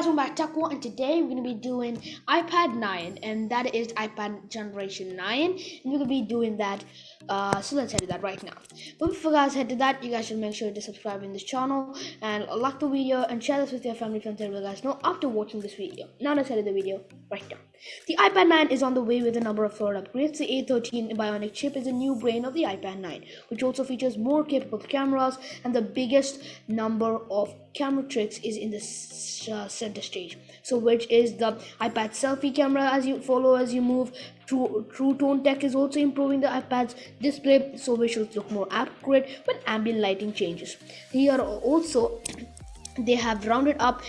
Guys, welcome back to Taco, and today we're going to be doing iPad 9, and that is iPad Generation 9, and we're going to be doing that, uh, so let's head to that right now. But before guys head to that, you guys should make sure to subscribe in this channel, and like the video, and share this with your family friends and guys know after watching this video. Now let's head to the video right now. The iPad 9 is on the way with a number of further upgrades. The A13 Bionic chip is a new brain of the iPad 9, which also features more capable cameras, and the biggest number of camera tricks is in the uh, center stage. So which is the ipad selfie camera as you follow as you move. True, true tone tech is also improving the ipad's display so visuals look more accurate when ambient lighting changes. Here also they have rounded up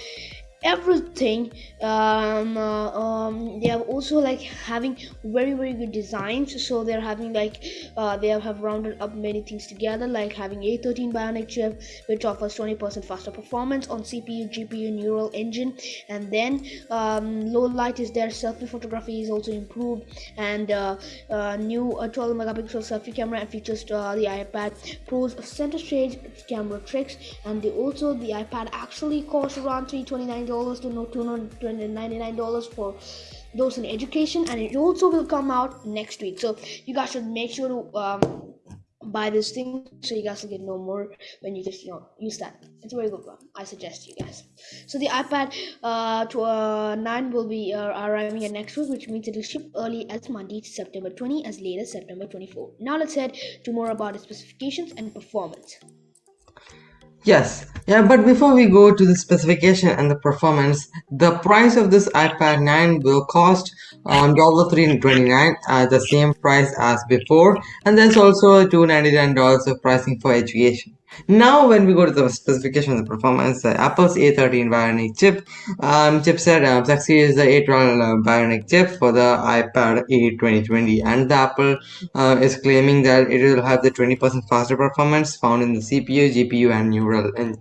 everything um, uh, um, they are also like having very very good designs. So they're having like uh, they have rounded up many things together like having a13 bionic chip which offers 20 percent faster performance on cpu gpu neural engine. And then um, low light is there selfie photography is also improved. And uh, uh new uh, 12 megapixel selfie camera and features uh, the ipad pro's center stage camera tricks. And they also the ipad actually costs around 329 dollars to no two hundred ninety nine dollars for those in education, and it also will come out next week. So you guys should make sure to um, buy this thing so you guys will get no more when you just you know use that. It's a very good one. I suggest you guys. So the iPad uh, to, uh, 9 will be uh, arriving at next week, which means it will ship early as Monday, September 20, as late as September 24. Now let's head to more about the specifications and performance. Yes, yeah, but before we go to the specification and the performance, the price of this iPad 9 will cost um, $329 at the same price as before, and there's also $299 of pricing for education. Now, when we go to the specification of the performance, uh, Apple's A13 Bionic chip um, chipset um, succeeds the A12 uh, Bionic chip for the iPad 8 2020, and the Apple uh, is claiming that it will have the 20% faster performance found in the CPU, GPU, and neural en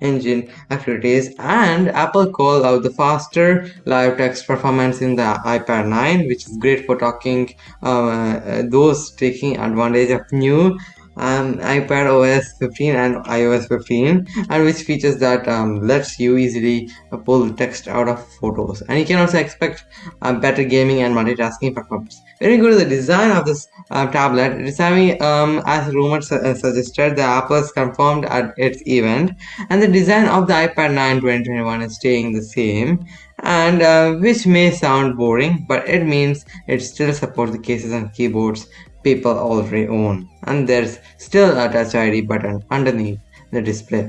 engine activities. And Apple called out the faster live text performance in the iPad 9, which is great for talking uh, those taking advantage of new um, iPad OS 15 and iOS 15 and which features that um, lets you easily pull text out of photos and you can also expect uh, better gaming and multitasking performance. When you go to the design of this uh, tablet, it is having um, as rumors su uh, suggested the Apple has confirmed at its event and the design of the iPad 9 2021 is staying the same and uh, which may sound boring but it means it still supports the cases and keyboards people already own and there's still a touch id button underneath the display.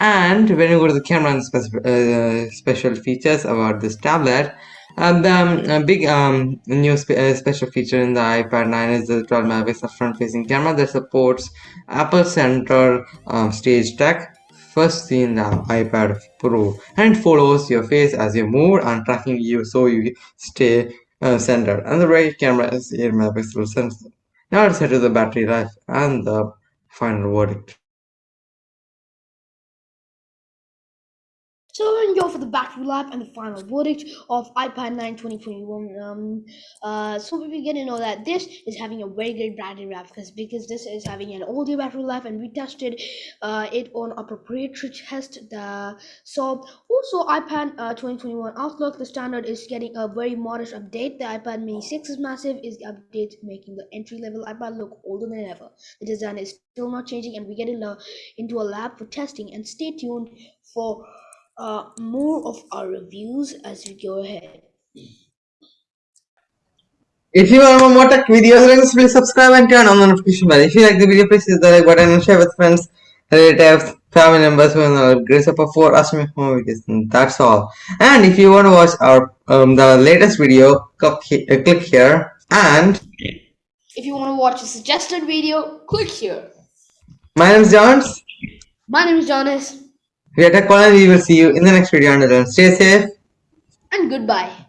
And when you go to the camera and uh, special features about this tablet uh, the um, big um, new spe uh, special feature in the iPad 9 is the 12 megapixel front-facing camera that supports Apple Center um, Stage Tech first seen in the iPad Pro and follows your face as you move and tracking you so you stay uh, center and the right camera is 8 megapixel sensor. Now let's head to the battery life and the final verdict. So we're gonna go for the battery life and the final verdict of iPad 9 2021. Um, uh, so we get to know that this is having a very good battery life because because this is having an older battery life and we tested uh, it on a proprietary test. The, so also iPad uh, 2021 Outlook, the standard is getting a very modest update. The iPad Mini 6 is massive. Is the update making the entry level iPad look older than ever? The design is still not changing, and we get into a lab for testing. And stay tuned for uh, more of our reviews as we go ahead. If you want more tech videos, please subscribe and turn on the notification bell. If you like the video, please hit the like button and share with friends, relatives, family members who know grace up for us more videos. And that's all. And if you want to watch our um, the latest video, click, uh, click here. And if you want to watch a suggested video, click here. My name is Jones. My name is Jonas. We are Tech We will see you in the next video. Until then, stay safe and goodbye.